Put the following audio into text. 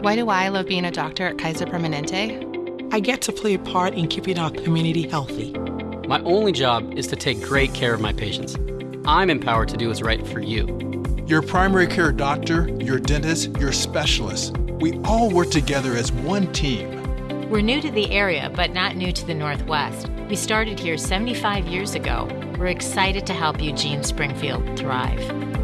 Why do I love being a doctor at Kaiser Permanente? I get to play a part in keeping our community healthy. My only job is to take great care of my patients. I'm empowered to do what's right for you. Your primary care doctor, your dentist, your specialist. We all work together as one team. We're new to the area, but not new to the Northwest. We started here 75 years ago. We're excited to help Eugene Springfield thrive.